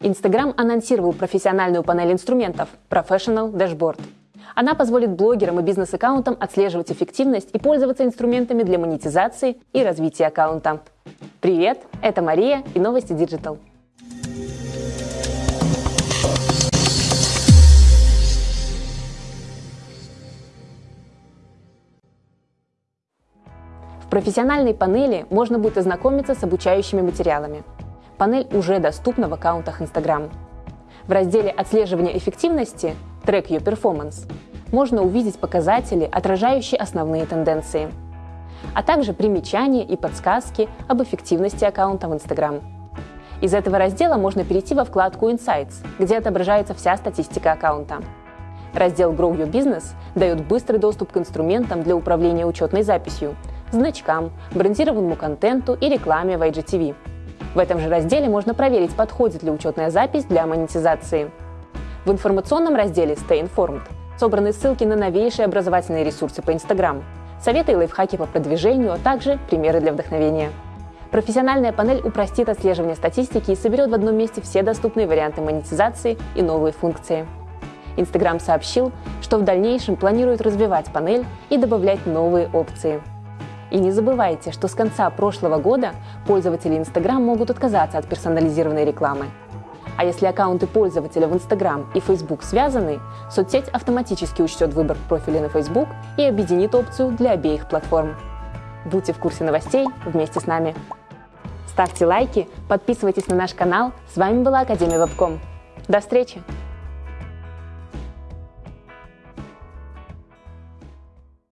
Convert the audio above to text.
Instagram анонсировал профессиональную панель инструментов Professional Dashboard. Она позволит блогерам и бизнес-аккаунтам отслеживать эффективность и пользоваться инструментами для монетизации и развития аккаунта. Привет, это Мария и новости Digital. В профессиональной панели можно будет ознакомиться с обучающими материалами. Панель уже доступна в аккаунтах Instagram. В разделе «Отслеживание эффективности» Track Your Performance можно увидеть показатели, отражающие основные тенденции, а также примечания и подсказки об эффективности аккаунта в Instagram. Из этого раздела можно перейти во вкладку Insights, где отображается вся статистика аккаунта. Раздел Grow Your Business дает быстрый доступ к инструментам для управления учетной записью, значкам, брендированному контенту и рекламе в IGTV. В этом же разделе можно проверить, подходит ли учетная запись для монетизации. В информационном разделе Stay Informed собраны ссылки на новейшие образовательные ресурсы по Instagram, советы и лайфхаки по продвижению, а также примеры для вдохновения. Профессиональная панель упростит отслеживание статистики и соберет в одном месте все доступные варианты монетизации и новые функции. Instagram сообщил, что в дальнейшем планирует развивать панель и добавлять новые опции. И не забывайте, что с конца прошлого года пользователи Instagram могут отказаться от персонализированной рекламы. А если аккаунты пользователя в Instagram и Facebook связаны, соцсеть автоматически учтет выбор профиля на Facebook и объединит опцию для обеих платформ. Будьте в курсе новостей вместе с нами. Ставьте лайки, подписывайтесь на наш канал. С вами была Академия Вебком. До встречи!